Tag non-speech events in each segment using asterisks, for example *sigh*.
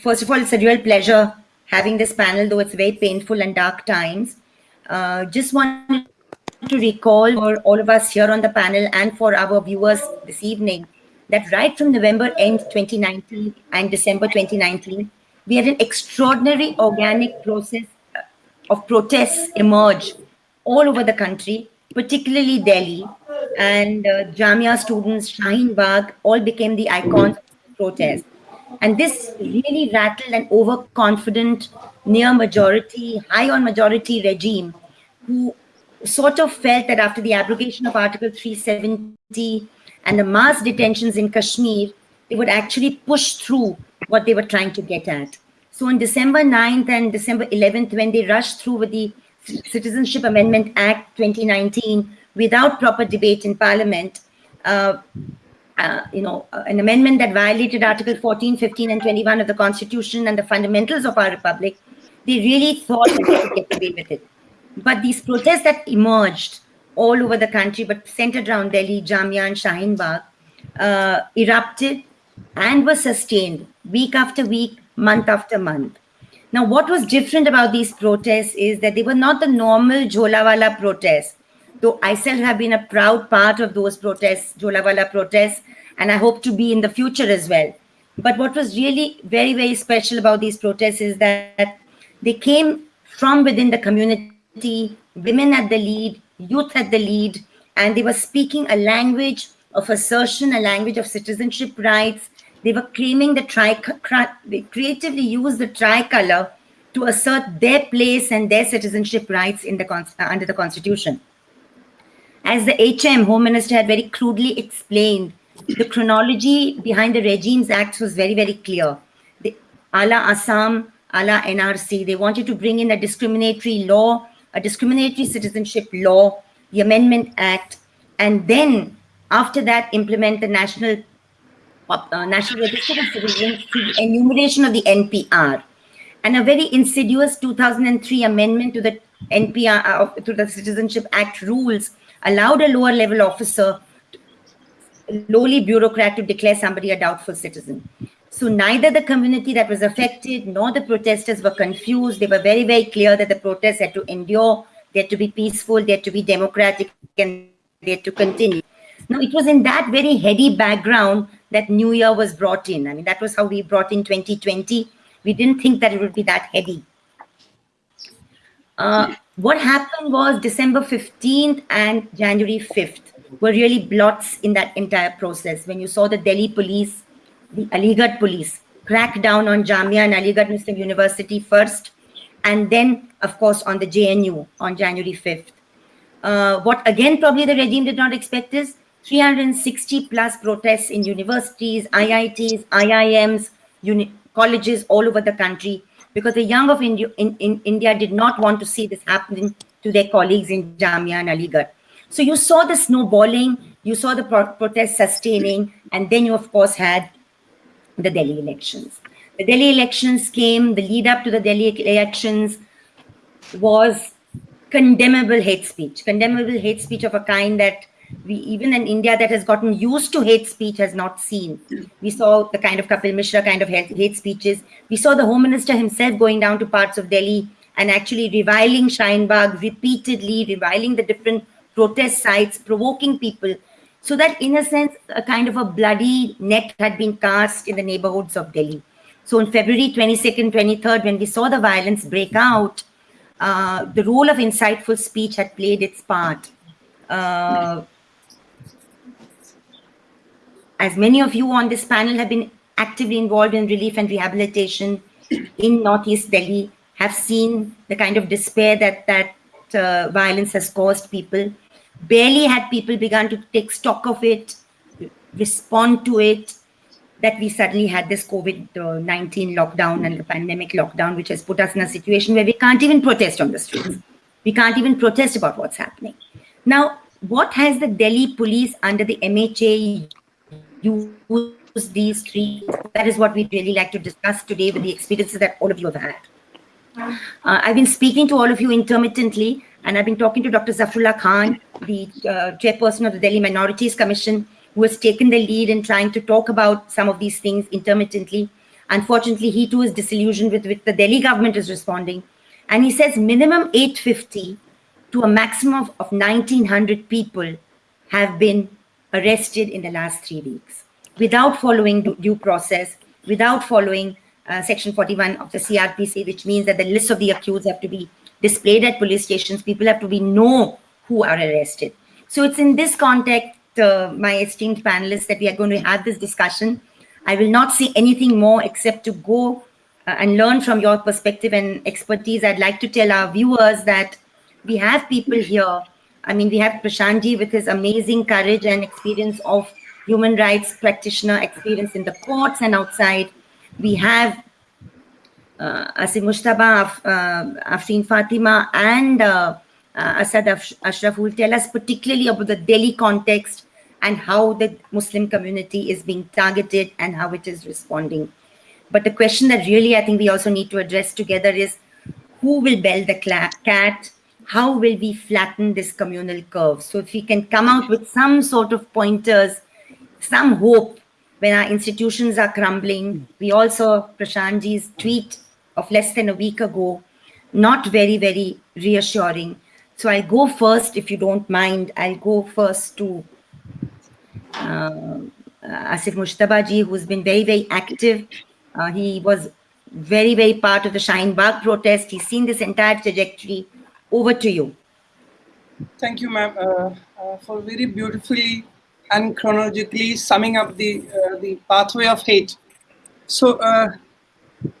first of all, it's a real pleasure having this panel, though it's very painful and dark times. Uh, just want to recall for all of us here on the panel and for our viewers this evening that right from November end 2019 and December 2019, we had an extraordinary organic process of protests emerge all over the country, particularly Delhi. And uh, Jamia students, Shaheen Bagh, all became the icons of the protest. And this really rattled an overconfident, near majority, high on majority regime who sort of felt that after the abrogation of Article 370 and the mass detentions in Kashmir, they would actually push through what they were trying to get at. So on December 9th and December 11th, when they rushed through with the Citizenship Amendment Act 2019 without proper debate in Parliament, uh, uh, you know, uh, an amendment that violated Article 14, 15, and 21 of the Constitution and the fundamentals of our republic, they really thought that they could get away with it. But these protests that emerged all over the country, but centered around Delhi, Jamia, and Shaheen Bagh, uh, erupted and were sustained week after week, month after month. Now, what was different about these protests is that they were not the normal Jholawala protests, though I still have been a proud part of those protests, Jholawala protests, and I hope to be in the future as well. But what was really very, very special about these protests is that they came from within the community, women at the lead, youth at the lead, and they were speaking a language of assertion, a language of citizenship rights. They were claiming the tri they creatively used the tricolor to assert their place and their citizenship rights in the uh, under the constitution. As the HM, Home Minister, had very crudely explained, the chronology behind the Regimes Act was very, very clear. The, a la Assam, a la NRC, they wanted to bring in a discriminatory law a discriminatory citizenship law, the Amendment Act, and then after that implement the National uh, National Register of Citizens the enumeration of the NPR. And a very insidious 2003 amendment to the NPR, uh, to the Citizenship Act rules allowed a lower level officer, lowly bureaucrat to declare somebody a doubtful citizen. So neither the community that was affected nor the protesters were confused. They were very, very clear that the protests had to endure, they had to be peaceful, they had to be democratic, and they had to continue. Now, it was in that very heady background that New Year was brought in. I mean, that was how we brought in 2020. We didn't think that it would be that heady. Uh, what happened was December 15th and January 5th were really blots in that entire process. When you saw the Delhi police the Aligarh police crack down on Jamia and Aligarh Muslim University first, and then, of course, on the JNU on January 5th. Uh, what again probably the regime did not expect is 360 plus protests in universities, IITs, IIMs, uni colleges all over the country because the young of India, in, in India did not want to see this happening to their colleagues in Jamia and Aligarh. So you saw the snowballing, you saw the pro protests sustaining, and then you of course had the Delhi elections. The Delhi elections came, the lead up to the Delhi elections was condemnable hate speech, condemnable hate speech of a kind that we, even in India that has gotten used to hate speech has not seen. We saw the kind of Kapil Mishra kind of hate, speeches. We saw the Home Minister himself going down to parts of Delhi and actually reviling Shaheen Bagh repeatedly, reviling the different protest sites, provoking people so that in a sense, a kind of a bloody net had been cast in the neighborhoods of Delhi. So on February 22nd, 23rd, when we saw the violence break out, uh, the role of inciteful speech had played its part. Uh, as many of you on this panel have been actively involved in relief and rehabilitation in Northeast Delhi, have seen the kind of despair that that uh, violence has caused people barely had people begun to take stock of it, respond to it, that we suddenly had this COVID-19 lockdown and the pandemic lockdown, which has put us in a situation where we can't even protest on the streets. We can't even protest about what's happening. Now, what has the Delhi police under the MHA used these three? That is what we'd really like to discuss today with the experiences that all of you have had. Uh, I've been speaking to all of you intermittently and I've been talking to Dr. Zafrullah Khan, the uh, chairperson of the Delhi Minorities Commission, who has taken the lead in trying to talk about some of these things intermittently. Unfortunately, he too is disillusioned with, with the Delhi government is responding. And he says minimum 850 to a maximum of, of 1900 people have been arrested in the last three weeks without following due process, without following uh, section 41 of the CRPC, which means that the list of the accused have to be displayed at police stations. People have to be know who are arrested. So it's in this context, uh, my esteemed panelists, that we are going to have this discussion. I will not say anything more except to go uh, and learn from your perspective and expertise. I'd like to tell our viewers that we have people here. I mean, we have Prashantji with his amazing courage and experience of human rights practitioner experience in the courts and outside. We have uh, Asif Mujtaba, uh, Fatima, and uh, uh, Asad Ashraf will tell us particularly about the Delhi context and how the Muslim community is being targeted and how it is responding. But the question that really I think we also need to address together is who will bell the cat? How will we flatten this communal curve? So if we can come out with some sort of pointers, some hope when our institutions are crumbling. We also, Prashantji's tweet of less than a week ago, not very, very reassuring. So I'll go first, if you don't mind. I'll go first to uh, Asif Mujtabaji, who's been very, very active. Uh, he was very, very part of the Shaheen Bagh protest. He's seen this entire trajectory. Over to you. Thank you, ma'am, uh, uh for very beautifully and chronologically summing up the, uh, the pathway of hate. So uh,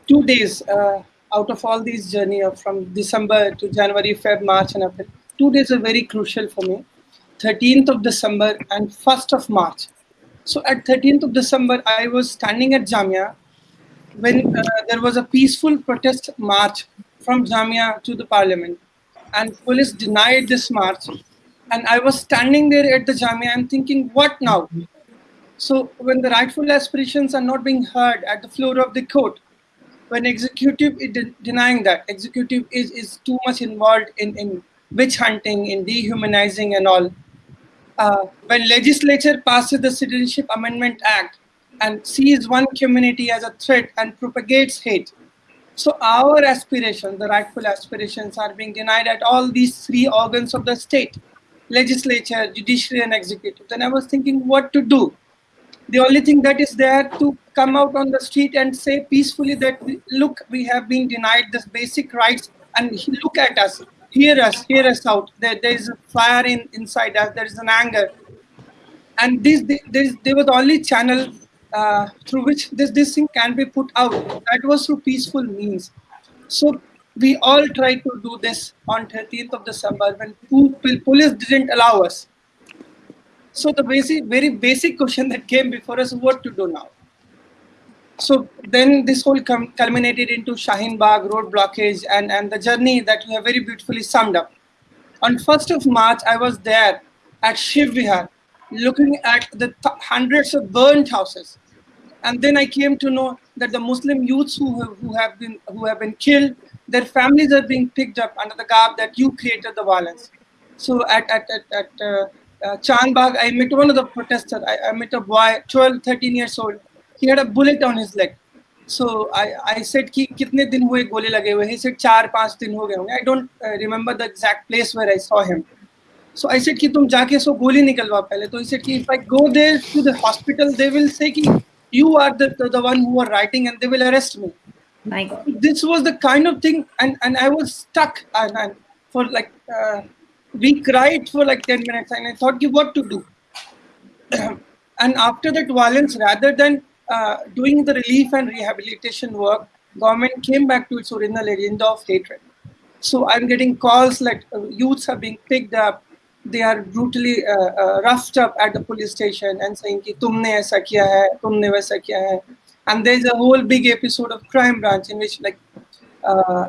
two days out of all these journey from December to January, Feb, March and April, two days are very crucial for me. 13th of December and 1st of March. So at 13th of December, I was standing at Jamia when uh, there was a peaceful protest march from Jamia to the parliament and police denied this march and I was standing there at the Jamia and thinking, what now? So when the rightful aspirations are not being heard at the floor of the court, when executive is de denying that, executive is, is too much involved in, in witch hunting, in dehumanizing and all, uh, when legislature passes the Citizenship Amendment Act and sees one community as a threat and propagates hate, so our aspirations, the rightful aspirations are being denied at all these three organs of the state, legislature, judiciary and executive. Then I was thinking what to do. The only thing that is there to come out on the street and say peacefully that, look, we have been denied this basic rights and look at us hear us, hear us out. There, there is a fire in, inside us, there is an anger. And this, there was only channel uh, through which this, this thing can be put out. That was through peaceful means. So we all tried to do this on 13th of December when police didn't allow us. So the basic, very basic question that came before us, what to do now? so then this whole culminated into Shaheen Bagh road blockage and, and the journey that you have very beautifully summed up. On 1st of March, I was there at Shiv Vihar, looking at the hundreds of burnt houses. And then I came to know that the Muslim youths who have, who have been who have been killed, their families are being picked up under the garb that you created the violence. So at, at, at, at uh, uh, Chandbagh, I met one of the protesters. I, I met a boy, 12, 13 years old, he had a bullet on his leg. So i i said ki kitne din hue gole lage hue? He said char panch din ho gaye i don't uh, remember the exact place where i saw him. So i said ki tum jaake so goli nikalwa pehle. So he said ki if i go there to the hospital they will say ki you are the, the, the one who are writing and they will arrest me. My god. This was the kind of thing and and i was stuck and, and for like uh, we cried for like 10 minutes and i thought what to do *clears throat* and after that violence rather than uh, doing the relief and rehabilitation work, government came back to its original agenda of hatred. So I'm getting calls like uh, youths are being picked up, they are brutally uh, uh, roughed up at the police station and saying ki tumne aisa kiya hai, tumne waisa kiya hai. And there's a whole big episode of crime branch in which like uh,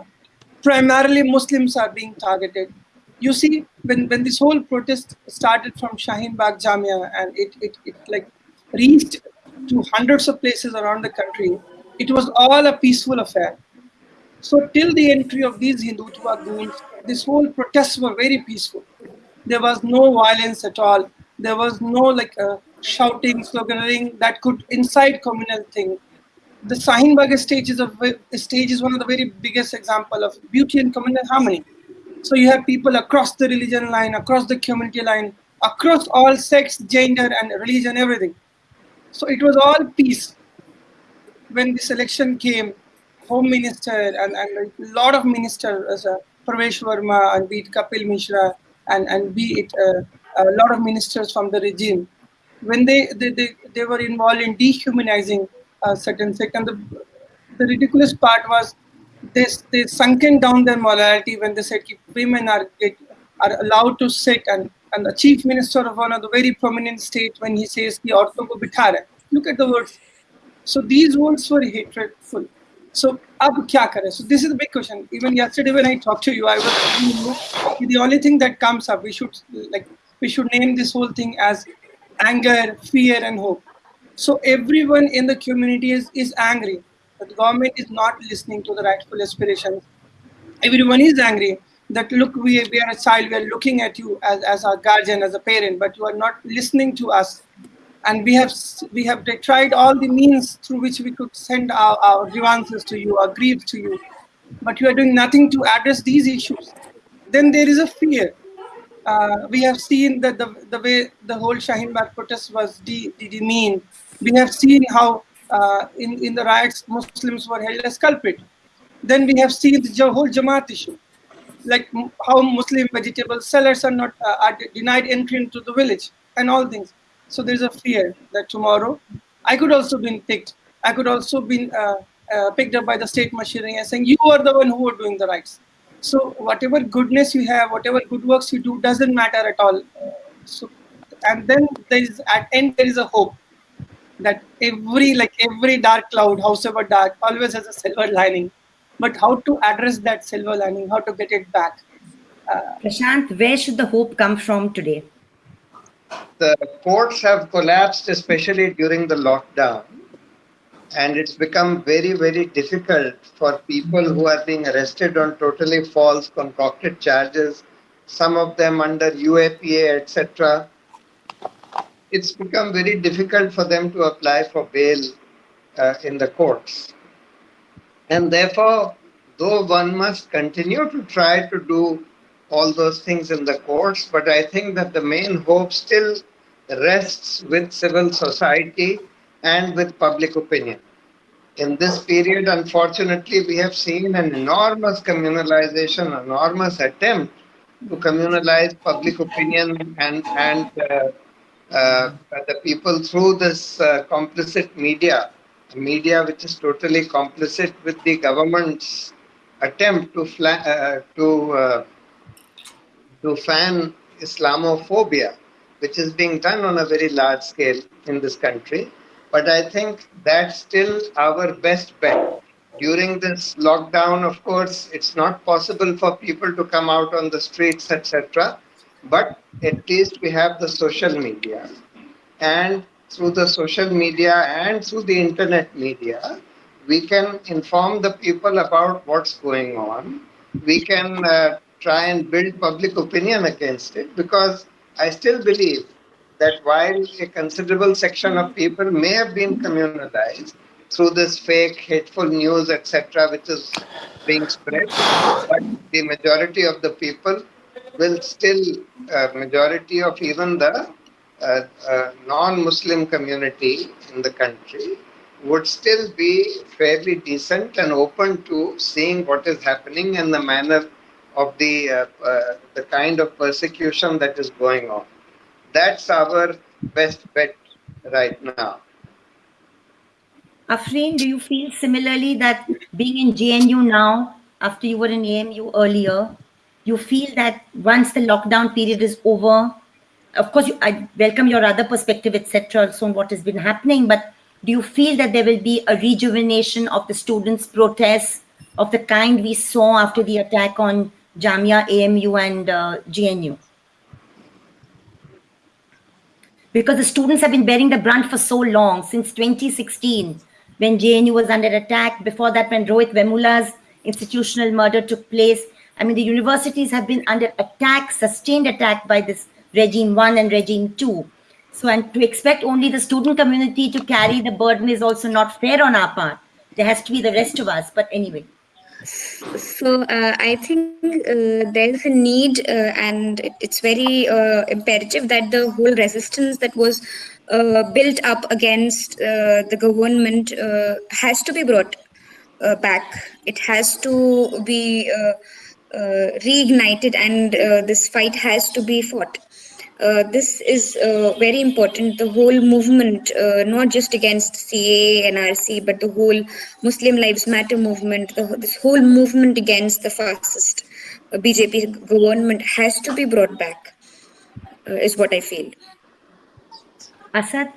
primarily Muslims are being targeted. You see, when, when this whole protest started from Shaheen Bagh Jamia and it, it, it like reached to hundreds of places around the country, it was all a peaceful affair. So till the entry of these Hindutva goons, this whole protests were very peaceful. There was no violence at all. There was no like uh, shouting, sloganeering that could incite communal thing. the Shaheen Bagh stage is a stage is one of the very biggest example of beauty and communal harmony. So you have people across the religion line, across the community line, across all sex, gender, and religion, everything. So it was all peace. When this election came, Home Minister and, and a lot of ministers, uh, Pravesh Verma and be it Kapil Mishra and, and be it uh, a lot of ministers from the regime, when they, they, they, they were involved in dehumanizing uh, certain sect. And the, the ridiculous part was they, they sunken down their morality when they said women are, are allowed to sit and, and the chief minister of one of the very prominent states when he says the ortho ko bithara. Look at the words. So these words were hatredful. So ab kya kare? So this is the big question. Even yesterday when I talked to you, I was the only thing that comes up, we should like we should name this whole thing as anger, fear, and hope. So everyone in the community is, is angry. That The government is not listening to the rightful aspirations. Everyone is angry that look, we, we are a child, we are looking at you as, as our guardian, as a parent, but you are not listening to us. And we have we have tried all the means through which we could send our, our grievances to you, our griefs to you, but you are doing nothing to address these issues. Then there is a fear uh, we have seen that the, the way the whole Shaheen Bagh protest was de, de, demeaned. We have seen how uh, in, in the riots Muslims were held as culprit. Then we have seen the whole Jamaat issue, like how Muslim vegetable sellers are not uh, are denied entry into the village and all things. So there's a fear that tomorrow I could also be picked. I could also be uh, uh, picked up by the state machinery and saying you are the one who are doing the rights. So whatever goodness you have, whatever good works you do, doesn't matter at all. So, and then there is at end there is a hope that every like every dark cloud, however dark, always has a silver lining. But how to address that silver lining? How to get it back? Uh, Prashant, where should the hope come from today? The courts have collapsed, especially during the lockdown and it's become very, very difficult for people who are being arrested on totally false, concocted charges, some of them under UAPA, etc. It's become very difficult for them to apply for bail uh, in the courts. And therefore, though one must continue to try to do all those things in the courts, but I think that the main hope still rests with civil society and with public opinion. In this period, unfortunately, we have seen an enormous communalization, enormous attempt to communalize public opinion and, and uh, uh, the people through this uh, complicit media, media which is totally complicit with the government's attempt to, uh, to, uh, to fan Islamophobia, which is being done on a very large scale in this country. But I think that's still our best bet. During this lockdown, of course, it's not possible for people to come out on the streets, etc. But at least we have the social media. And through the social media and through the internet media, we can inform the people about what's going on. We can uh, try and build public opinion against it because I still believe that while a considerable section of people may have been communalized through this fake, hateful news, etc., which is being spread, but the majority of the people will still, uh, majority of even the uh, uh, non-Muslim community in the country would still be fairly decent and open to seeing what is happening and the manner of the uh, uh, the kind of persecution that is going on. That's our best bet right now. Afreen, do you feel similarly that being in JNU now, after you were in AMU earlier, you feel that once the lockdown period is over, of course, you, I welcome your other perspective, etc., also on what has been happening, but do you feel that there will be a rejuvenation of the students' protests of the kind we saw after the attack on Jamia, AMU, and uh, JNU? because the students have been bearing the brunt for so long, since 2016, when JNU was under attack, before that when Rohit Vemula's institutional murder took place. I mean, the universities have been under attack, sustained attack by this regime one and regime two. So, and to expect only the student community to carry the burden is also not fair on our part. there has to be the rest of us. But anyway. So uh, I think uh, there's a need, uh, and it's very uh, imperative that the whole resistance that was uh, built up against uh, the government has to be brought back. It has to be reignited, and this fight has to be fought. Uh, this is uh, very important. The whole movement, uh, not just against CA and RC, but the whole Muslim Lives Matter movement, the, this whole movement against the fascist uh, BJP government has to be brought back, uh, is what I feel. Asad?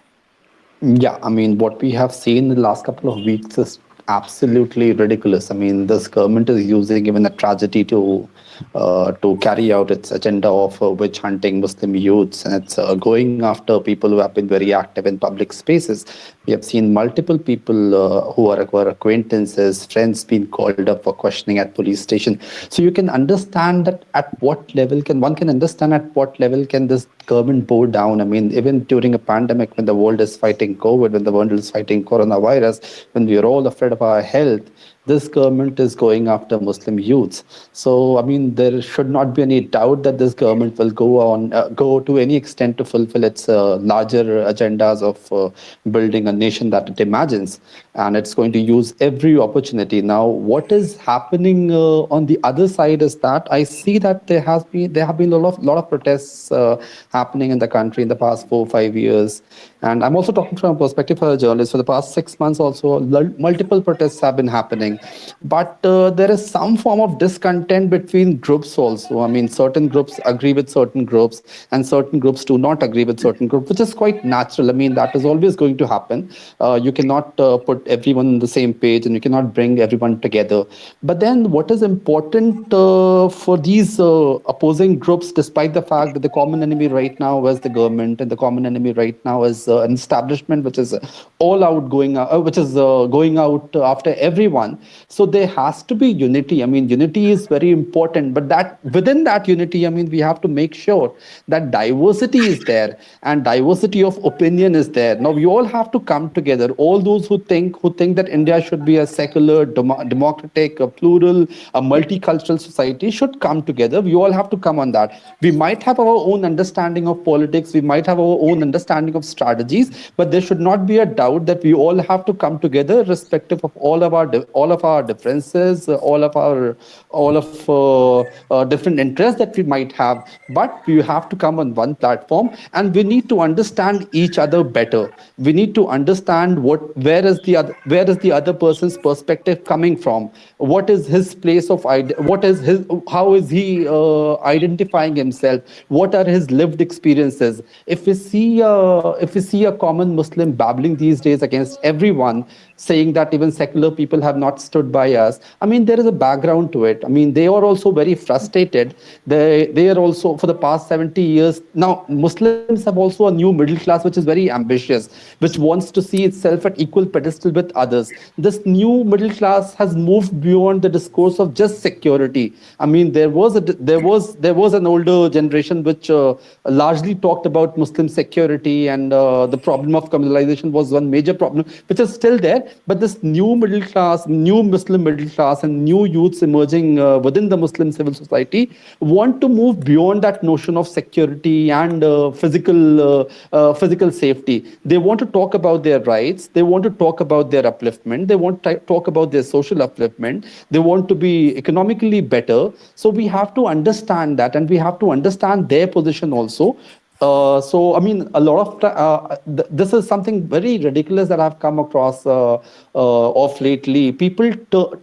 Yeah, I mean, what we have seen in the last couple of weeks is absolutely ridiculous. I mean, this government is using even a tragedy to uh, to carry out its agenda of uh, witch hunting Muslim youths, and it's uh, going after people who have been very active in public spaces. We have seen multiple people uh, who are our acquaintances, friends, being called up for questioning at police station. So you can understand that at what level can one can understand at what level can this government bow down. I mean, even during a pandemic, when the world is fighting COVID, when the world is fighting coronavirus, when we are all afraid of our health, this government is going after Muslim youths. So, I mean, there should not be any doubt that this government will go on, uh, go to any extent to fulfill its uh, larger agendas of uh, building a nation that it imagines. And it's going to use every opportunity. Now, what is happening uh, on the other side is that I see that there has been there have been a lot of lot of protests uh, happening in the country in the past four five years. And I'm also talking from a perspective of a journalist. For the past six months, also multiple protests have been happening, but uh, there is some form of discontent between groups also. I mean, certain groups agree with certain groups, and certain groups do not agree with certain groups, which is quite natural. I mean, that is always going to happen. Uh, you cannot uh, put everyone on the same page, and you cannot bring everyone together. But then, what is important uh, for these uh, opposing groups, despite the fact that the common enemy right now is the government, and the common enemy right now is uh, an establishment which is all out going uh, which is uh, going out after everyone. So there has to be unity. I mean unity is very important but that within that unity i mean we have to make sure that diversity is there and diversity of opinion is there. Now we all have to come together. All those who think who think that india should be a secular dem democratic a plural a multicultural society should come together. We all have to come on that. We might have our own understanding of politics. We might have our own understanding of strategy strategies, but there should not be a doubt that we all have to come together, respective of all of our all of our differences, all of our all of uh, uh, different interests that we might have. But we have to come on one platform, and we need to understand each other better. We need to understand what where is the other where is the other person's perspective coming from. What is his place of what is his how is he uh, identifying himself? What are his lived experiences? If we see uh, if we see a common Muslim babbling these days against everyone, saying that even secular people have not stood by us. I mean, there is a background to it. I mean, they are also very frustrated. They, they are also, for the past 70 years, now Muslims have also a new middle class, which is very ambitious, which wants to see itself at equal pedestal with others. This new middle class has moved beyond the discourse of just security. I mean, there was a, there was there was an older generation which uh, largely talked about Muslim security and uh, uh, the problem of communalization was one major problem, which is still there. But this new middle class, new Muslim middle class, and new youths emerging uh, within the Muslim civil society want to move beyond that notion of security and uh, physical uh, uh, physical safety. They want to talk about their rights. They want to talk about their upliftment. They want to talk about their social upliftment. They want to be economically better. So we have to understand that, and we have to understand their position also uh, so, I mean, a lot of uh, th this is something very ridiculous that I've come across uh, uh of lately. People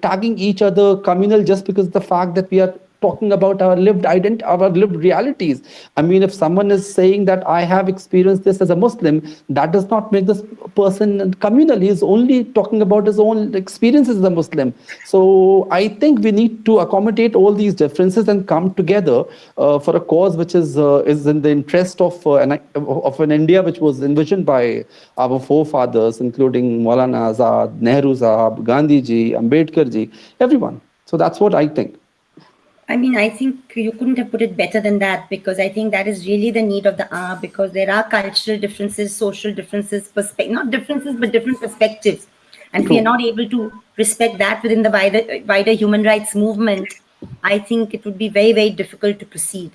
tagging each other communal just because the fact that we are talking about our lived identity, our lived realities. I mean, if someone is saying that I have experienced this as a Muslim, that does not make this person communal. He is only talking about his own experiences as a Muslim. So I think we need to accommodate all these differences and come together uh, for a cause which is uh, is in the interest of uh, an of an India which was envisioned by our forefathers, including Maulana Azad, Nehru Sahab, Gandhi ji, Ambedkar ji, everyone. So that's what I think. I mean, I think you couldn't have put it better than that because I think that is really the need of the hour because there are cultural differences, social differences, perspective, not differences, but different perspectives. And if we are not able to respect that within the wider, wider human rights movement, I think it would be very, very difficult to proceed.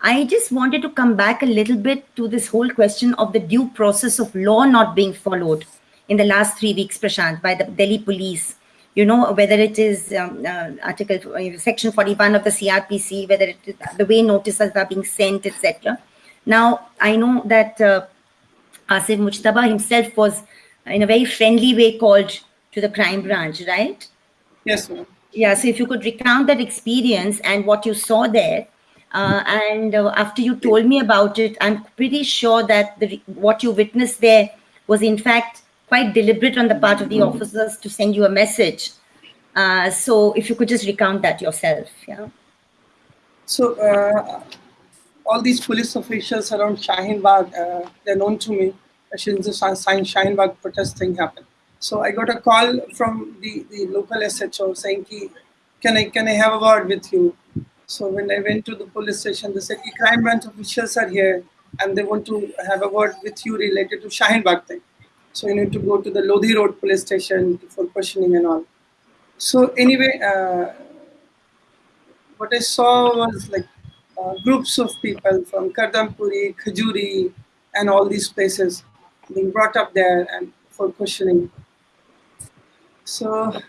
I just wanted to come back a little bit to this whole question of the due process of law not being followed in the last three weeks, Prashant, by the Delhi police. You know, whether it is um, uh, Article uh, Section 41 of the CRPC, whether it is the way notices are being sent, etc. Now, I know that uh, Asif Mujtaba himself was in a very friendly way called to the crime branch, right? Yes, ma'am. Yeah, so if you could recount that experience and what you saw there, uh, and uh, after you told me about it, I'm pretty sure that the, what you witnessed there was in fact quite deliberate on the part of the officers to send you a message. Uh, so if you could just recount that yourself, yeah. So uh, all these police officials around Shaheen Bagh, uh, they're known to me. Since the Shaheen Bagh protest thing happened. So I got a call from the, the local SHO saying, Ki, can I can I have a word with you? So when I went to the police station, they said, crime branch officials are here and they want to have a word with you related to Shaheen Bagh thing. So you need to go to the Lodhi Road police station for questioning and all. So anyway, uh, what I saw was like uh, groups of people from Kardampuri, Khajuri, and all these places being brought up there and for questioning. So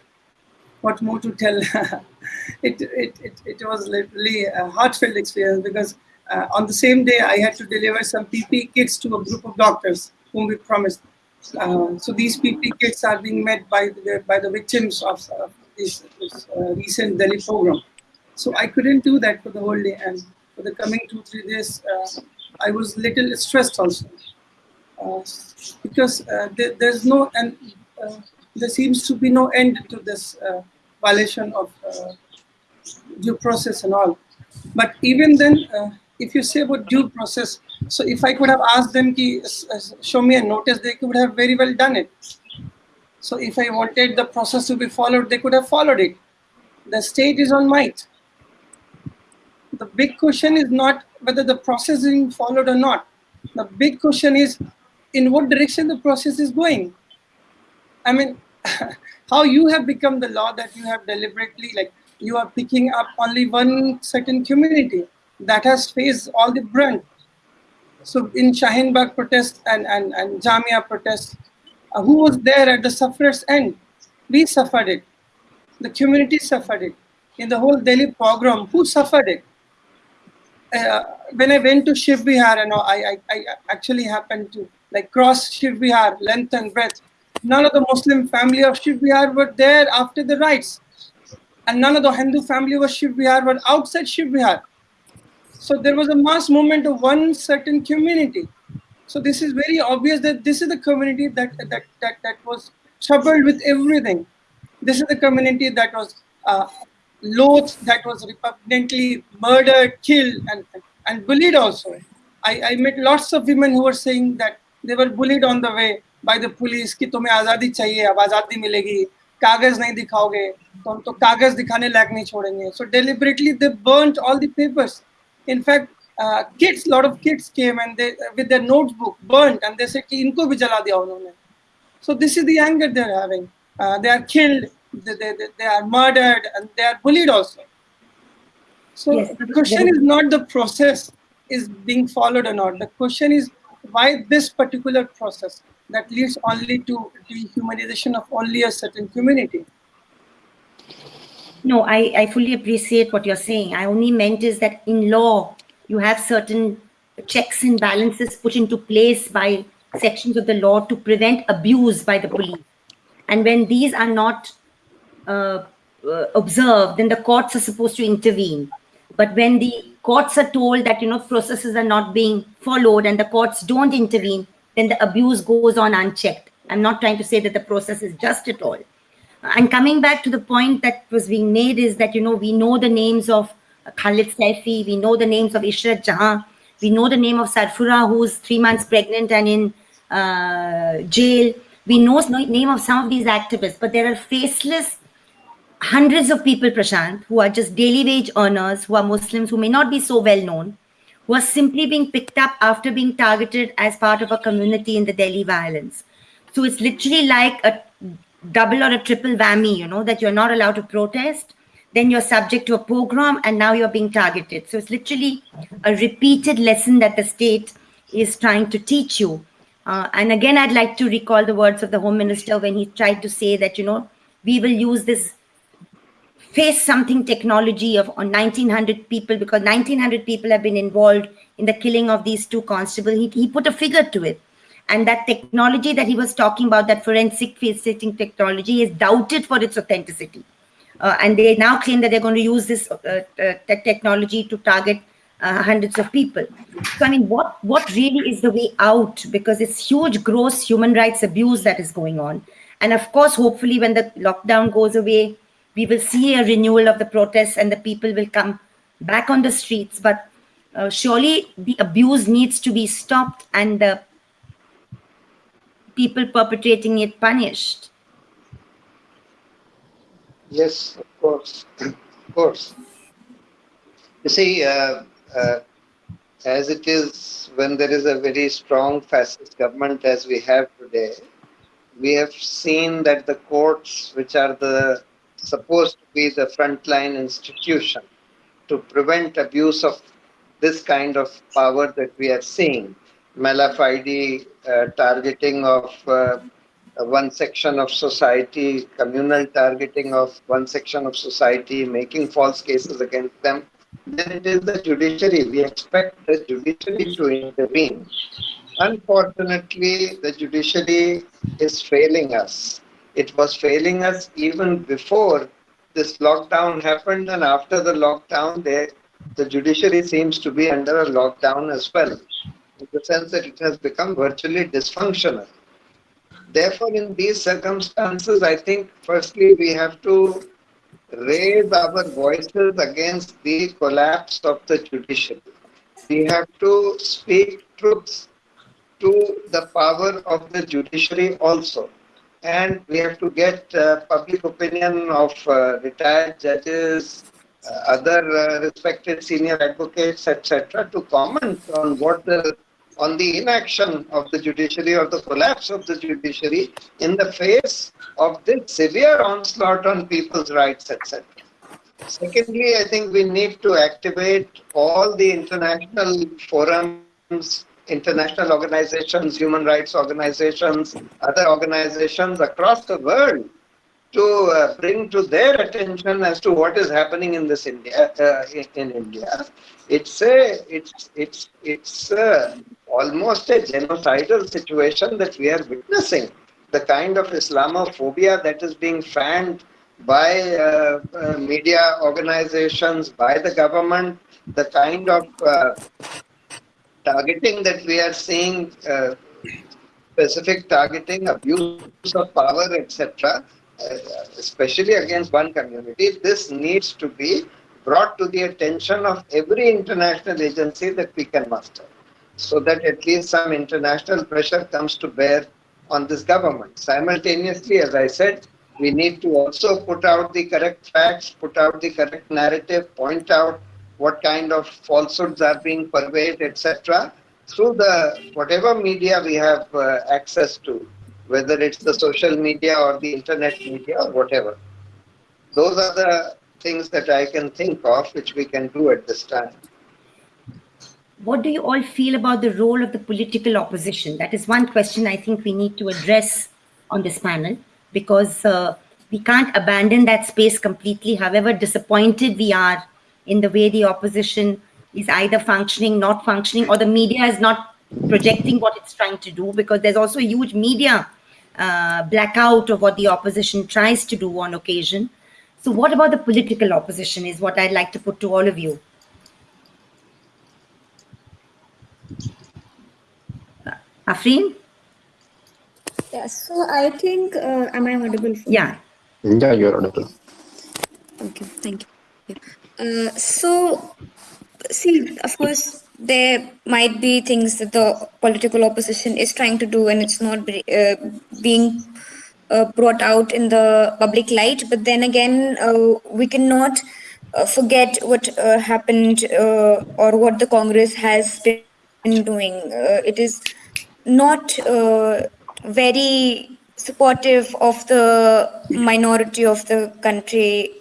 what more to tell? *laughs* it, it, it, it was literally a heartfelt experience because uh, on the same day I had to deliver some PP kits to a group of doctors whom we promised. Uh, so these PP kits are being met by the, by the victims of uh, this, this uh, recent Delhi pogrom. So I couldn't do that for the whole day and for the coming two, three days, uh, I was little stressed also. Uh, because there, there's no, and there seems to be no end to this violation of due process and all. But even then, if you say about due process, so if I could have asked them to show me a notice, they could have very well done it. So if I wanted the process to be followed, they could have followed it. The state is on might. The big question is not whether the process is being followed or not. The big question is in what direction the process is going. I mean, *laughs* how you have become the law that you have deliberately like you are picking up only one certain community that has faced all the brunt. So in Shaheen Bagh protest and, and, and Jamia protest, uh, who was there at the sufferer's end? We suffered it. The community suffered it. In the whole Delhi pogrom, who suffered it? Uh, when I went to Shiv Vihar, you know, I, I, I actually happened to like cross Shiv Vihar, length and breadth. None of the Muslim family of Shiv Vihar were there after the riots and none of the Hindu family was Shiv Vihar, but outside Shiv Vihar. So there was a mass movement of one certain community. So this is very obvious that this is the community that that that, that was troubled with everything. This is the community that was uh, loathed, that was repugnantly murdered, killed, and and bullied also. I, I met lots of women who were saying that they were bullied on the way by the police कि तुम्हें आज़ादी चाहिए अब आज़ादी मिलेगी कागज नहीं दिखाओगे तो हम तो कागज दिखाने लायक नहीं छोड़ेंगे सो deliberately they burn all in fact uh, kids lot of kids came and they with their notebook burnt and they said ki inko bhi jala diya so this is the anger they're having uh, they are killed they, they, they are murdered and they are bullied also so yes, the question yes. is not the process is being followed or not. The question is why this particular process that leads only to dehumanization of only a certain community. No, I, I fully appreciate what you're saying. I only meant is that in law, you have certain checks and balances put into place by sections of the law to prevent abuse by the police. And when these are not uh, uh, observed, then the courts are supposed to intervene. But when the courts are told that, you know, processes are not being followed and the courts don't intervene, then the abuse goes on unchecked. I'm not trying to say that the process is just at all. And coming back to the point that was being made is that, you know, we know the names of Khalid Saifi, we know the names of Ishrat Jahan, we know the name of Safoora, who's three months pregnant and in uh, jail. We know the name of some of these activists, but there are faceless hundreds of people, Prashant, who are just daily wage earners, who are Muslims, who may not be so well known, who are simply being picked up after being targeted as part of a community in the Delhi violence. So it's literally like a double or a triple whammy, you know, that you're not allowed to protest, then you're subject to a pogrom, and now you're being targeted. So it's literally a repeated lesson that the state is trying to teach you. Uh, and again, I'd like to recall the words of the Home Minister when he tried to say that, you know, we will use this face something technology of on 1900 people because 1900 people have been involved in the killing of these two constables. He, he put a figure to it. And that technology that he was talking about, that forensic face setting technology, is doubted for its authenticity. Uh, and they now claim that they're going to use this uh, uh, technology to target uh, hundreds of people. So, I mean, what, what really is the way out? Because it's huge, gross human rights abuse that is going on. And of course, hopefully, when the lockdown goes away, we will see a renewal of the protests and the people will come back on the streets. But uh, surely the abuse needs to be stopped and the people perpetrating it punished. Yes, of course, of course. You see, uh, uh, as it is when there is a very strong fascist government as we have today, we have seen that the courts, which are the supposed to be the frontline institution to prevent abuse of this kind of power that we are seeing, malafide uh, targeting of uh, one section of society, communal targeting of one section of society, making false cases against them, then it is the judiciary. We expect the judiciary to intervene. Unfortunately, the judiciary is failing us. It was failing us even before this lockdown happened, and after the lockdown, they, the judiciary seems to be under a lockdown as well, in the sense that it has become virtually dysfunctional. Therefore, in these circumstances, I think firstly we have to raise our voices against the collapse of the judiciary. We have to speak truths to the power of the judiciary also and we have to get uh, public opinion of uh, retired judges, uh, other uh, respected senior advocates, etc., to comment on what the on the inaction of the judiciary or the collapse of the judiciary in the face of this severe onslaught on people's rights, etc. Secondly, I think we need to activate all the international forums international organizations, human rights organizations, other organizations across the world to uh, bring to their attention as to what is happening in this India uh, in, in, India. It's a it's it's it's a, almost a genocidal situation that we are witnessing. The kind of Islamophobia that is being fanned by uh, uh media organizations, by the government, the kind of uh, targeting that we are seeing, uh, specific targeting, abuse of power, etc., uh, especially against one community, this needs to be brought to the attention of every international agency that we can muster, so that at least some international pressure comes to bear on this government. Simultaneously, as I said, we need to also put out the correct facts, put out the correct narrative, point out what kind of falsehoods are being pervaded, etc., through the whatever media we have uh, access to, whether it's the social media or the internet media or whatever. Those are the things that I can think of which we can do at this time. What do you all feel about the role of the political opposition? That is one question I think we need to address on this panel because uh, we can't abandon that space completely, however disappointed we are in the way the opposition is either functioning, not functioning, or the media is not projecting what it's trying to do because there's also a huge media uh, blackout of what the opposition tries to do on occasion. So what about the political opposition is what I'd like to put to all of you. Afreen? Yeah, so I think, uh, am I audible? Yeah. Yeah, you're audible. Okay, thank you. Uh, so, see, of course, there might be things that the political opposition is trying to do and it's not uh, being uh, brought out in the public light. But then again, uh, we cannot uh, forget what happened or what the Congress has been doing. it is not very supportive of the minority of the country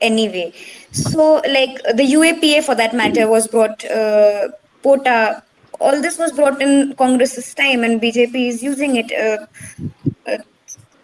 anyway. So, like the UAPA for that matter was brought, uh, POTA, all this was brought in Congress's time, and BJP is using it. Uh, uh,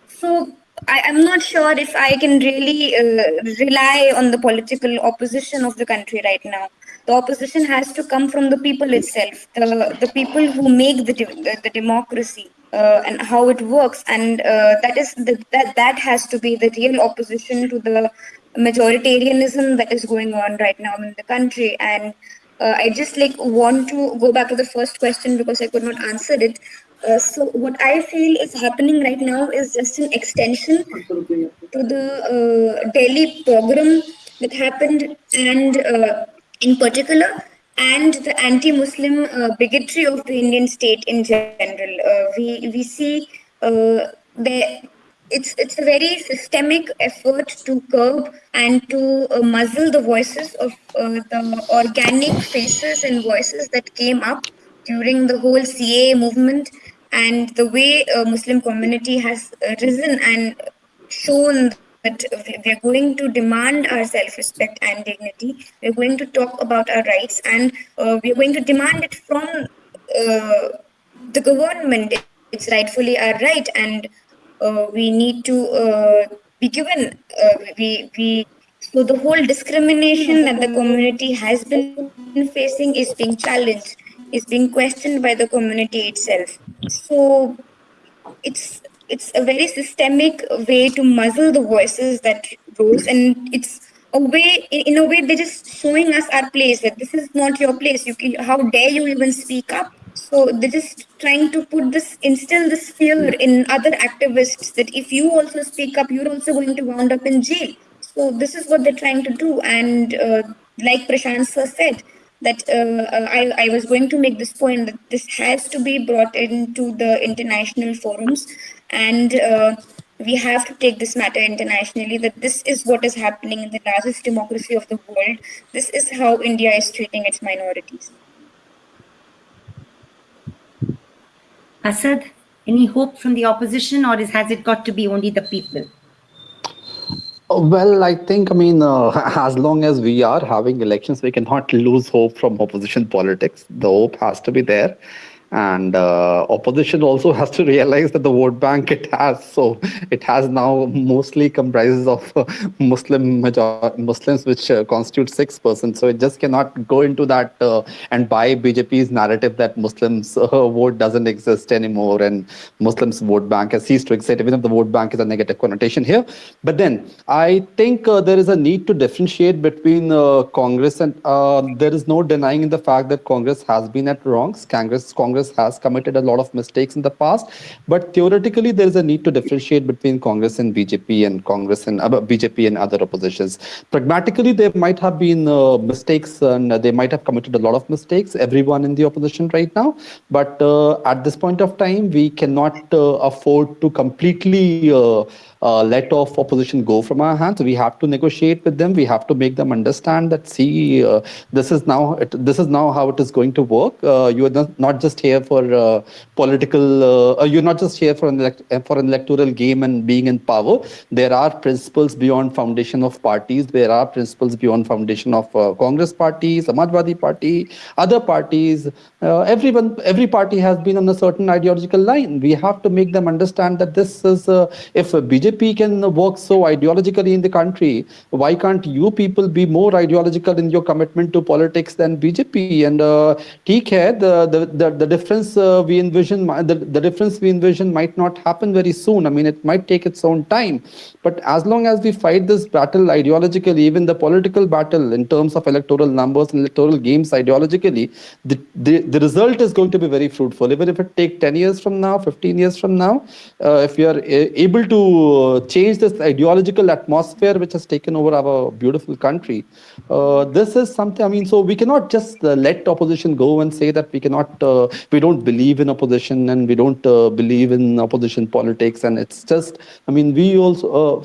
so, I, am not sure if I can really uh, rely on the political opposition of the country right now. The opposition has to come from the people itself, the, the people who make the, the, the democracy uh, and how it works. And uh, that is the, that, that has to be the real opposition to the majoritarianism that is going on right now in the country. And uh, I just like want to go back to the first question because I could not answer it. Uh, so what I feel is happening right now is just an extension to the uh, Delhi pogrom that happened, and uh, in particular, and the anti-Muslim uh, bigotry of the Indian state in general. Uh, we we see the it's it's a very systemic effort to curb and to uh, muzzle the voices of uh, the organic faces and voices that came up during the whole CAA movement and the way a Muslim community has uh, risen and shown that we're going to demand our self-respect and dignity. We're going to talk about our rights and uh, we're going to demand it from uh, the government. It's rightfully our right and uh, we need to uh, be given uh, we we so the whole discrimination that the community has been facing is being challenged is being questioned by the community itself. So it's it's a very systemic way to muzzle the voices that rose and it's a way in a way they're just showing us our place that this is not your place. You can, how dare you even speak up so they're just trying to put this, instill this fear in other activists that if you also speak up, you're also going to wound up in jail. So this is what they're trying to do. And uh, like Prashant sir said, that uh, uh, I, I was going to make this point that this has to be brought into the international forums and uh, we have to take this matter internationally that this is what is happening in the largest democracy of the world. This is how India is treating its minorities. Asad, any hope from the opposition or is, has it got to be only the people? Oh, well, I think, I mean, uh, *laughs* as long as we are having elections, we cannot lose hope from opposition politics. The hope has to be there and uh, opposition also *laughs* has to realize that the vote bank it has so it has now mostly comprises of uh, muslim major muslims which uh, constitute 6% so it just cannot go into that uh, and buy bjp's narrative that muslims uh, vote doesn't exist anymore and muslims vote bank has ceased to exist even if the vote bank is a negative connotation here. But then i think uh, there is a need to differentiate between congress and there is no denying the fact that congress has been at wrongs. Congress congress Congress has committed a lot of mistakes in the past, but theoretically there is a need to differentiate between Congress and BJP and Congress and uh, BJP and other oppositions. Pragmatically, there might have been uh, mistakes and they might have committed a lot of mistakes, everyone in the opposition right now. But uh, at this point of time, we cannot uh, afford to completely uh, let off opposition go from our hands. We have to negotiate with them. We have to make them understand that see, uh, this is now it, this is now how it is going to work. Uh, you are not, just here for uh, political. Uh, uh, you're not just here for an for an electoral game and being in power. There are principles beyond foundation of parties. There are principles beyond foundation of Congress Party, Samajwadi Party, other parties. Everyone, every party has been on a certain ideological line. We have to make them understand that this is if BJP can work so ideologically in the country, why can't you people be more ideological in your commitment to politics than BJP? And uh, the, the, the, the difference uh, we envision, the, the difference we envision might not happen very soon. I mean, it might take its own time. But as long as we fight this battle ideologically, even the political battle in terms of electoral numbers and electoral games ideologically, the, the result is going to be very fruitful. Even if it take 10 years from now, 15 years from now, uh, if we are able to uh, change this ideological atmosphere which has taken over our beautiful country. Uh, this is something, I mean, so we cannot just uh, let opposition go and say that we cannot, uh, we don't believe in opposition and we don't uh, believe in opposition politics. And it's just, I mean, we also,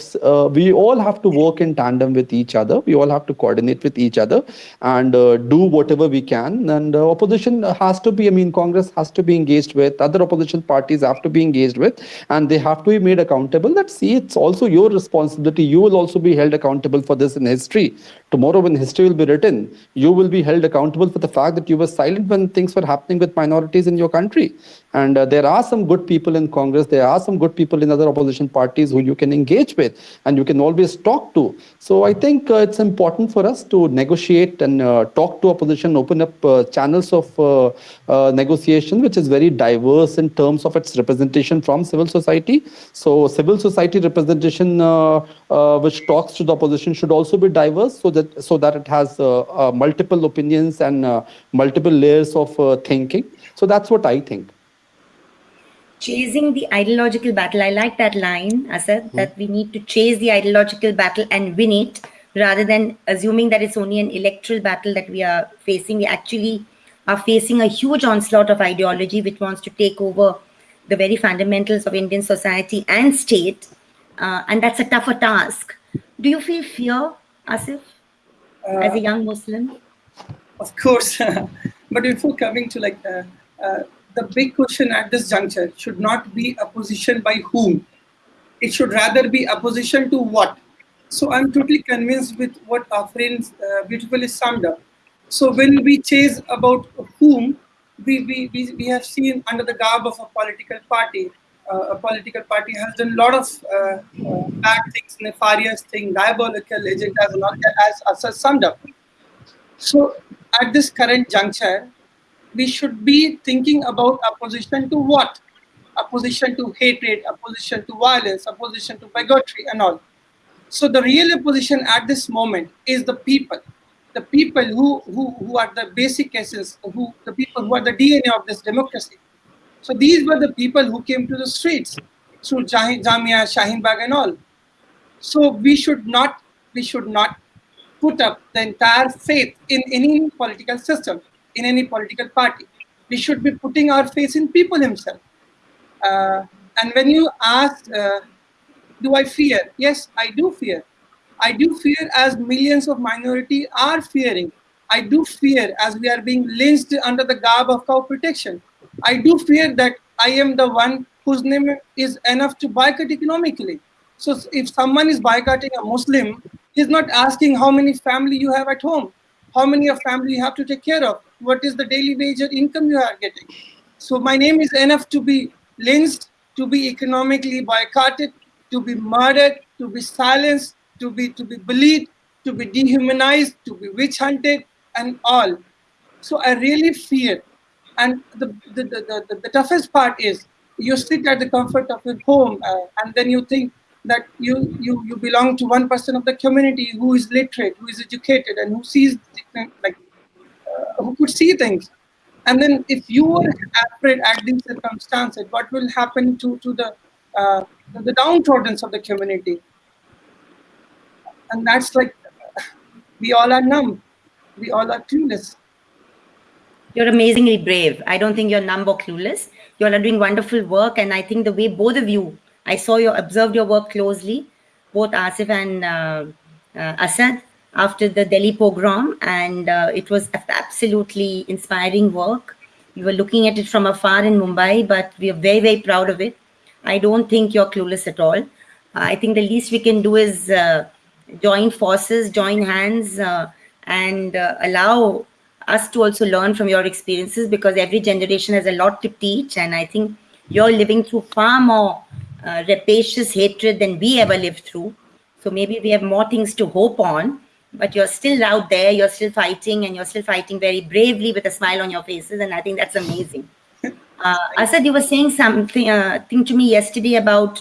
we all have to work in tandem with each other. We all have to coordinate with each other and do whatever we can. And opposition has to be, I mean, Congress has to be engaged with, other opposition parties have to be engaged with, and they have to be made accountable that see, it's also your responsibility. You will also be held accountable for this in history. Tomorrow when history will be written, you will be held accountable for the fact that you were silent when things were happening with minorities in your country. And uh, there are some good people in Congress, there are some good people in other opposition parties who you can engage with and you can always talk to. So I think uh, it's important for us to negotiate and uh, talk to opposition, open up uh, channels of uh, uh, negotiation, which is very diverse in terms of its representation from civil society. So civil society representation, which talks to the opposition, should also be diverse so that so that it has multiple opinions and multiple layers of thinking. So that's what I think chasing the ideological battle. I like that line, Asad, mm. that we need to chase the ideological battle and win it rather than assuming that it's only an electoral battle that we are facing. We actually are facing a huge onslaught of ideology which wants to take over the very fundamentals of Indian society and state. Uh, and that's a tougher task. Do you feel fear, Asif, uh, as a young Muslim? Of course. *laughs* but before coming to like uh, uh the big question at this juncture should not be opposition by whom. It should rather be opposition to what. So I'm totally convinced with what our friends uh, beautifully summed up. So when we chase about whom, we, we, we, we have seen under the garb of a political party, uh, a political party has done a lot of uh, uh, bad things, nefarious things, diabolical agendas, and all that as, as summed up. So at this current juncture, we should be thinking about opposition to what? Opposition to hatred, opposition to violence, opposition to bigotry and all. So the real opposition at this moment is the people. The people who, who, who are the basic essence, who the people who are the DNA of this democracy. So these were the people who came to the streets through Jamia, Shaheen Bagh and all. So we should not we should not put up the entire faith in any political system in any political party. We should be putting our faith in people himself. Uh, and when you ask, uh, do I fear? Yes, I do fear. I do fear as millions of minority are fearing. I do fear as we are being lynched under the garb of cow protection. I do fear that I am the one whose name is enough to boycott economically. So if someone is boycotting a Muslim, he's not asking how many family you have at home, how many of family you have to take care of what is the daily wage or income you are getting. So my name is enough to be lynched, to be economically boycotted, to be murdered, to be silenced, to be to be bullied, to be dehumanized, to be witch hunted, and all. So I really fear. And the, the, the, the, the toughest part is you sit at the comfort of your home uh, and then you think that you, you, you belong to one person of the community who is literate, who is educated, and who sees like who could see things. And then if you were afraid at these circumstances, what will happen to, to the, uh, the downtrodden of the community? And that's like, we all are numb. We all are clueless. You're amazingly brave. I don't think you're numb or clueless. You all are doing wonderful work. And I think the way both of you, I saw you, observed your work closely, both Asif and uh, uh, Asad, after the Delhi pogrom, and uh, it was absolutely inspiring work. We were looking at it from afar in Mumbai, but we are very, very proud of it. I don't think you're clueless at all. I think the least we can do is uh, join forces, join hands, uh, and uh, allow us to also learn from your experiences because every generation has a lot to teach. And I think you're living through far more uh, rapacious hatred than we ever lived through. So maybe we have more things to hope on but you're still out there, you're still fighting, and you're still fighting very bravely with a smile on your faces, and I think that's amazing. *laughs* Uh, Asad, you were saying something uh, thing to me yesterday about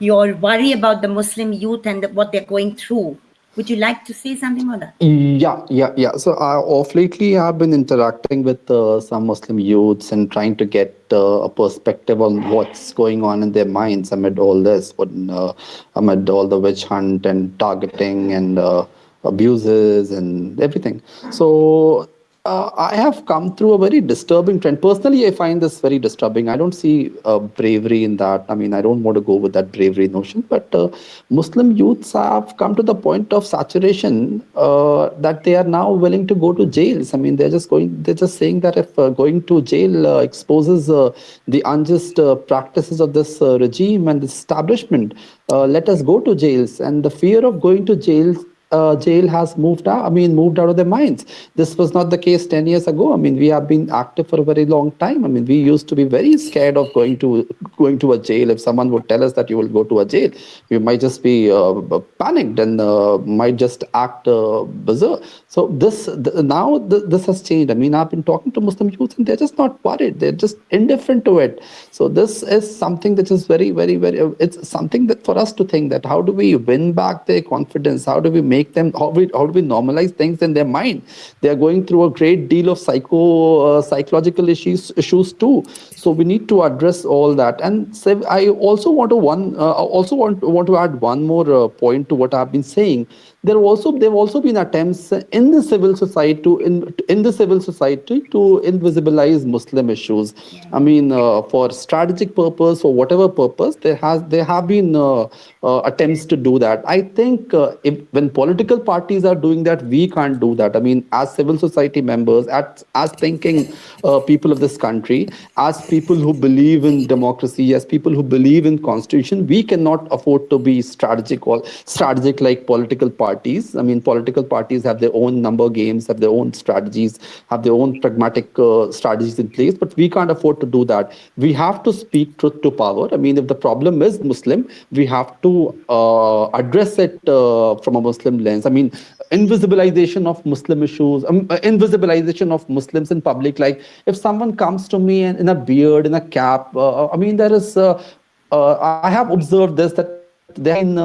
your worry about the Muslim youth and the, what they're going through. Would you like to say something about that? Yeah, yeah, yeah. So uh, off lately, I've been interacting with uh, some Muslim youths and trying to get uh, a perspective on what's going on in their minds amid all this, when, uh, amid all the witch hunt and targeting and uh, abuses and everything. So uh, I have come through a very disturbing trend. Personally, I find this very disturbing. I don't see uh, bravery in that. I mean, I don't want to go with that bravery notion, but uh, Muslim youths have come to the point of saturation uh, that they are now willing to go to jails. I mean, they're just going, they're just saying that if uh, going to jail uh, exposes the unjust practices of this regime and this establishment, let us go to jails. And the fear of going to jails uh, jail has moved out. I mean, moved out of their minds. This was not the case 10 years ago. I mean, we have been active for a very long time. I mean, we used to be very scared of going to going to a jail. If someone would tell us that you will go to a jail, we might just be uh, panicked and uh, might just act uh, bizarre. So this now the, this has changed. I mean, I've been talking to Muslim youth and they're just not worried. They're just indifferent to it. So this is something that is very, very, very. It's something that for us to think that how do we win back their confidence? How do we make make them how we how do we normalize things in their mind? They are going through a great deal of psycho uh, psychological issues issues too. So we need to address all that. And so i also want to one uh, also want want to add one more uh, point to what i've been saying there also there have also been attempts in the civil society to in, in the civil society to invisibilize Muslim issues. I mean, uh, for strategic purpose or whatever purpose, there has there have been uh, uh, attempts to do that. I think uh, if when political parties are doing that, we can't do that. I mean, as civil society members, as as thinking uh, people of this country, as people who believe in democracy, as people who believe in constitution, we cannot afford to be strategic or strategic like political parties parties. I mean, political parties have their own number games, have their own strategies, have their own pragmatic uh, strategies in place, but we can't afford to do that. We have to speak truth to power. I mean, if the problem is Muslim, we have to uh, address it uh, from a Muslim lens. I mean, invisibilization of Muslim issues, um, uh, invisibilization of Muslims in public. Like if someone comes to me in, in a beard, in a cap, uh, I mean, there is, uh, I have observed this that then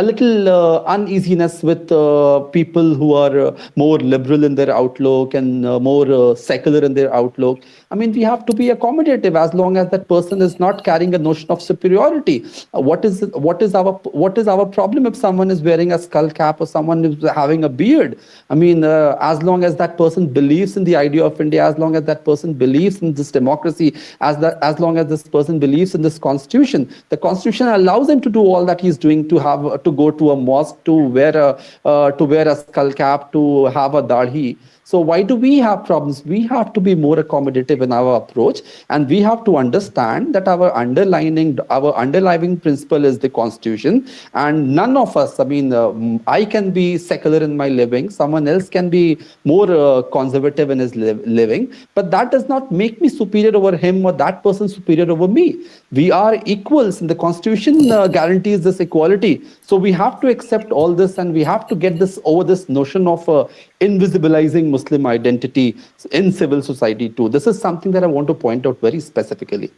a little uh, uneasiness with uh, people who are uh, more liberal in their outlook and uh, more uh, secular in their outlook. I mean, we have to be accommodative as long as that person is not carrying a notion of superiority. Uh, what is what is our what is our problem if someone is wearing a skull cap or someone is having a beard? I mean, as long as that person believes in the idea of India, as long as that person believes in this democracy, as that as long as this person believes in this constitution, the constitution allows him to do all that he's doing to have to go to a mosque, to wear a uh, to wear a skull cap, to have a dahi. So why do we have problems? We have to be more accommodative in our approach, and we have to understand that our underlining, our underlying principle is the constitution, and none of us. I mean, uh, I can be secular in my living. Someone else can be more uh, conservative in his li living, but that does not make me superior over him or that person superior over me. We are equals, and the constitution uh, guarantees this equality. So we have to accept all this, and we have to get this over this notion of uh, invisibilizing Muslim identity in civil society too. This is something that I want to point out very specifically.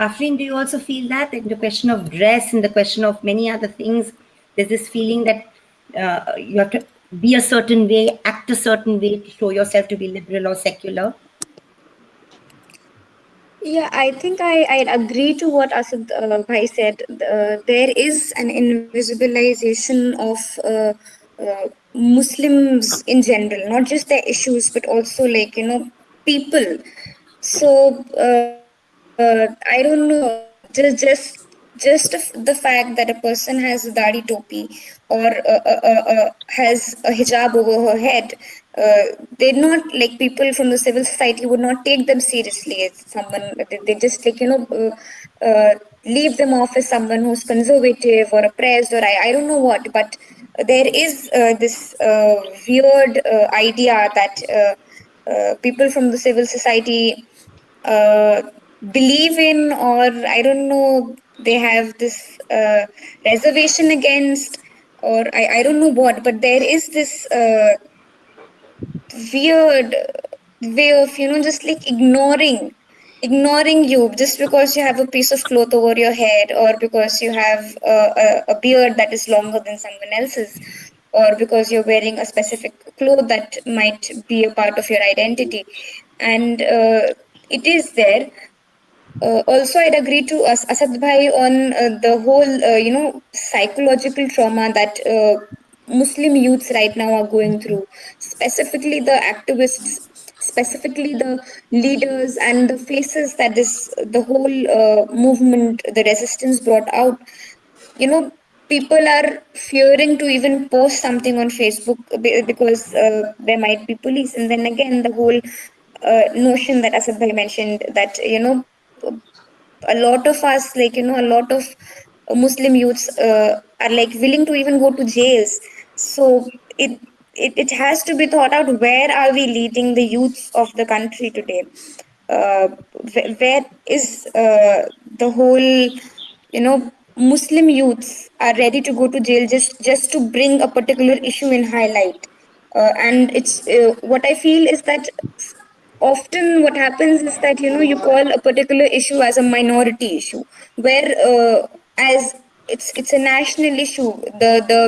Afreen, do you also feel that in the question of dress, in the question of many other things, there's this feeling that uh, you have to be a certain way, act a certain way to show yourself to be liberal or secular? Yeah, I think I, I agree to what Asad uh, Bhai said. Uh, there is an invisibilization of uh, uh, Muslims in general, not just their issues, but also like, you know, people. So, uh, uh, I don't know, just, just, just the fact that a person has a dadi topi or uh, uh, uh, uh, has a hijab over her head, they're not like people from the civil society would not take them seriously as someone, they just like, you know, leave them off as someone who's conservative or oppressed or I, I don't know what, but there is uh, this uh, weird uh, idea that people from the civil society believe in or i don't know they have this reservation against or I, I don't know what but there is this weird way of you know just like ignoring ignoring you just because you have a piece of cloth over your head or because you have uh, a, a beard that is longer than someone else's or because you're wearing a specific cloth that might be a part of your identity. And uh, it is there. Uh, also i'd agree to As- asad bhai on uh, the whole uh, you know psychological trauma that uh, muslim youths right now are going through specifically the activists specifically the leaders and the faces that this the whole uh, movement the resistance brought out you know people are fearing to even post something on facebook because uh, there might be police. And then again the whole uh, notion that asad bhai mentioned that you know a lot of us like you know a lot of muslim youths uh, are like willing to even go to jails. So it, it it has to be thought out where are we leading the youths of the country today? Uh, wh- where is uh, the whole you know muslim youths are ready to go to jail just just to bring a particular issue in highlight? Uh, and it's uh, what i feel is that often what happens is that you know you call a particular issue as a minority issue where uh, as it's it's a national issue the the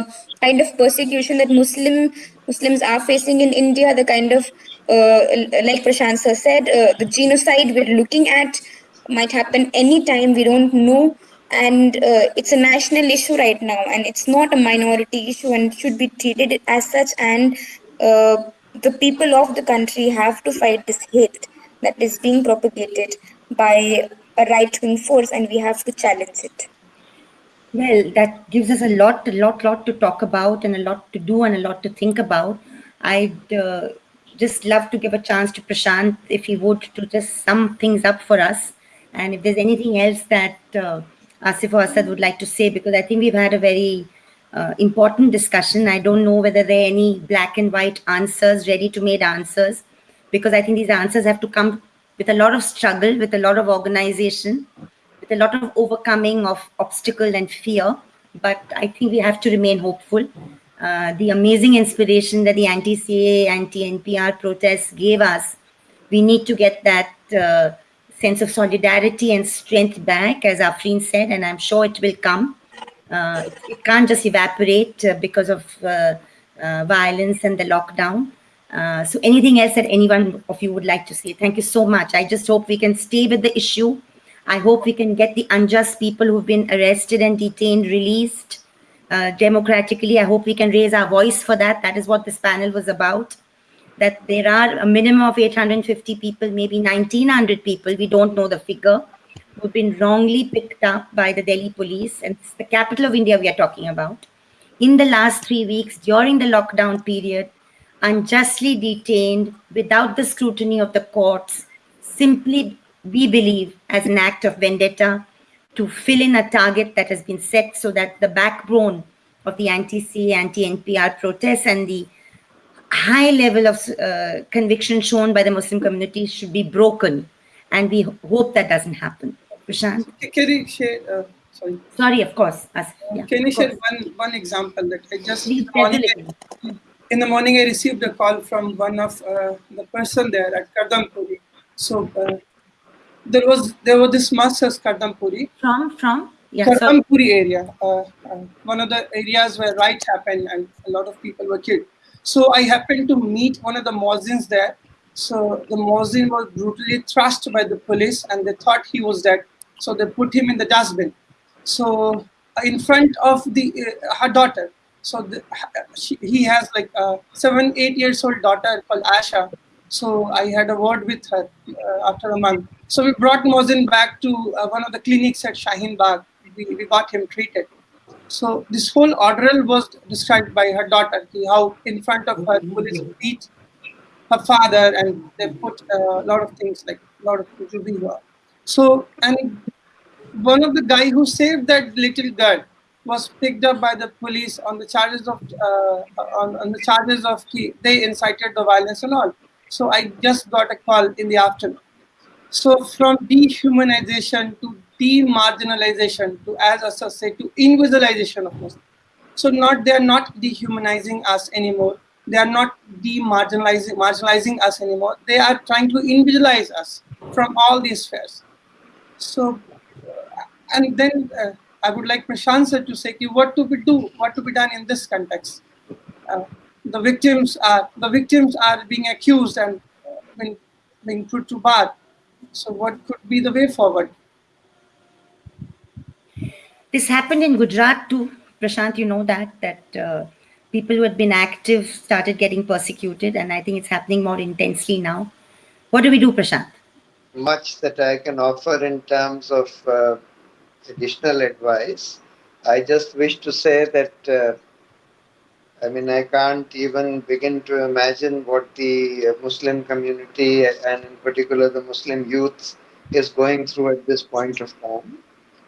kind of persecution that muslim muslims are facing in india the kind of uh, like prashant sir said uh, the genocide we're looking at might happen anytime we don't know. And uh, it's a national issue right now and it's not a minority issue and should be treated as such. And uh, the people of the country have to fight this hate that is being propagated by a right-wing force and we have to challenge it Well, that gives us a lot, a lot, lot to talk about and a lot to do and a lot to think about. I'd uh, just love to give a chance to Prashant, if he would, to just sum things up for us. And if there's anything else that uh, Asif or Asad would like to say, because I think we've had a very uh, important discussion. I don't know whether there are any black and white answers, ready to made answers, because I think these answers have to come with a lot of struggle, with a lot of organization, a lot of overcoming of obstacle and fear. But I think we have to remain hopeful. Uh, the amazing inspiration that the anti-CAA, anti-NPR protests gave us, we need to get that uh, sense of solidarity and strength back, as Afreen said, and I'm sure it will come. Uh, it, it can't just evaporate uh, because of uh, uh, violence and the lockdown. So anything else that anyone of you would like to say? Thank you so much. I just hope we can stay with the issue. I hope we can get the unjust people who've been arrested and detained released uh, democratically. I hope we can raise our voice for that. That is what this panel was about. That there are a minimum of 850 people, maybe 1900 people, we don't know the figure, who've been wrongly picked up by the Delhi police. And it's the capital of India we are talking about. In the last three weeks, during the lockdown period, unjustly detained without the scrutiny of the courts, simply, we believe, as an act of vendetta to fill in a target that has been set so that the backbone of the anti-CAA, anti-NPR protests and the high level of uh, conviction shown by the Muslim community should be broken. And we hope that doesn't happen. Prashant? Can you share, uh, sorry, Sorry, of course. As- yeah, can you share course. one, one example that I just, in the morning, definitely. in the morning I received a call from one of uh, the person there at Kardampuri. So uh, there was there was this mosque as Kardampuri, From, from? Yeah. Kardampuri area, uh, uh, one of the areas where riots happened and a lot of people were killed. So I happened to meet one of the muezzins there. So the muezzin was brutally thrashed by the police and they thought he was dead. So they put him in the dustbin. So uh, in front of the uh, her daughter. So the, she, he has like a seven, eight years old daughter called Asha. So I had a word with her uh, after a month. So we brought muezzin back to uh, one of the clinics at Shaheen Bagh. We, we got him treated. So this whole ordeal was described by her daughter, how in front of her police beat her father and they put a lot of things like a lot of jubilee. So and one of the guy who saved that little girl was picked up by the police on the charges of uh, on, on the charges of they incited the violence and all. So I just got a call in the afternoon. So from dehumanization to demarginalization to, as Asad said, to invisibilization of Muslims. So not they are not dehumanizing us anymore. they are not demarginalizing marginalizing us anymore. They are trying to individualize us from all these spheres. So, uh, and then uh, I would like Prashant sir to say what to be do, what to be done in this context. Uh, the victims are the victims are being accused and uh, being, being put to bar. So, what could be the way forward? This happened in Gujarat too. Prashant, you know that, that uh, people who had been active started getting persecuted, and I think it's happening more intensely now. What do we do, Prashant? Much that I can offer in terms of uh, additional advice. I just wish to say that, uh, I mean, I can't even begin to imagine what the Muslim community and in particular the Muslim youth is going through at this point of time.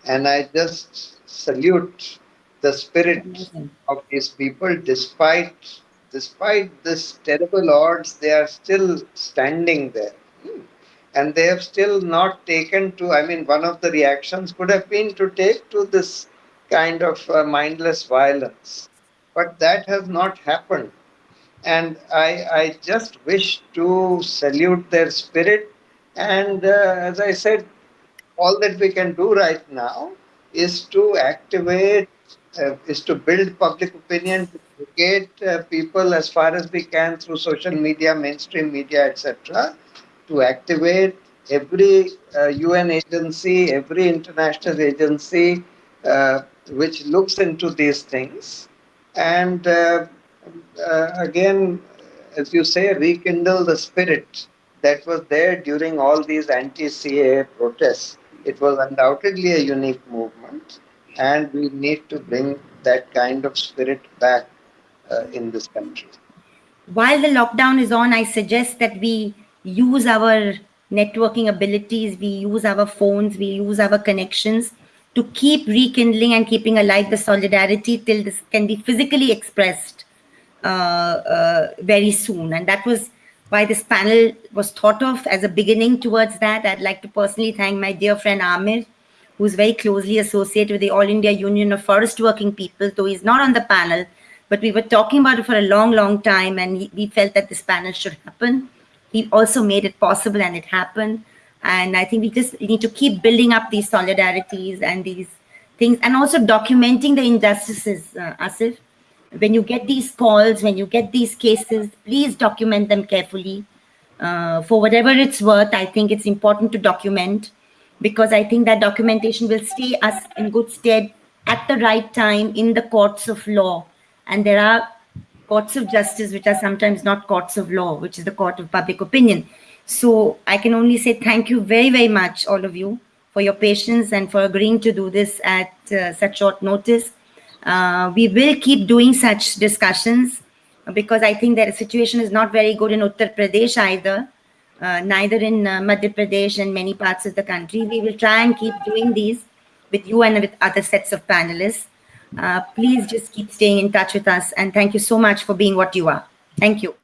And I just salute the spirit of these people despite despite this terrible odds they are still standing there. And they have still not taken to i mean one of the reactions could have been to take to this kind of uh, mindless violence but that has not happened and i i just wish to salute their spirit and uh, as i said all that we can do right now is to activate uh, is to build public opinion, to educate uh, people as far as we can through social media, mainstream media, etc., to activate every uh, UN agency, every international agency uh, which looks into these things. And uh, uh, again, as you say, rekindle the spirit that was there during all these anti CAA protests. It was undoubtedly a unique movement and we need to bring that kind of spirit back uh, in this country. While the lockdown is on, I suggest that we use our networking abilities, we use our phones, we use our connections to keep rekindling and keeping alive the solidarity till this can be physically expressed uh, uh, very soon. And that was why this panel was thought of as a beginning towards that. I'd like to personally thank my dear friend Amir who's very closely associated with the All India Union of Forest Working People, though he's not on the panel, but we were talking about it for a long, long time, and he, we felt that this panel should happen. He also made it possible, and it happened. And I think we just need to keep building up these solidarities and these things, and also documenting the injustices, uh, Asif. When you get these calls, when you get these cases, please document them carefully. Uh, for whatever it's worth, I think it's important to document because I think that documentation will stay us in good stead at the right time in the courts of law. And there are courts of justice, which are sometimes not courts of law, which is the court of public opinion. So I can only say thank you very, very much, all of you, for your patience and for agreeing to do this at uh, such short notice. Uh, we will keep doing such discussions because I think that the situation is not very good in Uttar Pradesh either uh, neither in uh, Madhya Pradesh and many parts of the country. We will try and keep doing these with you and with other sets of panelists. Uh, please just keep staying in touch with us. And thank you so much for being what you are. Thank you.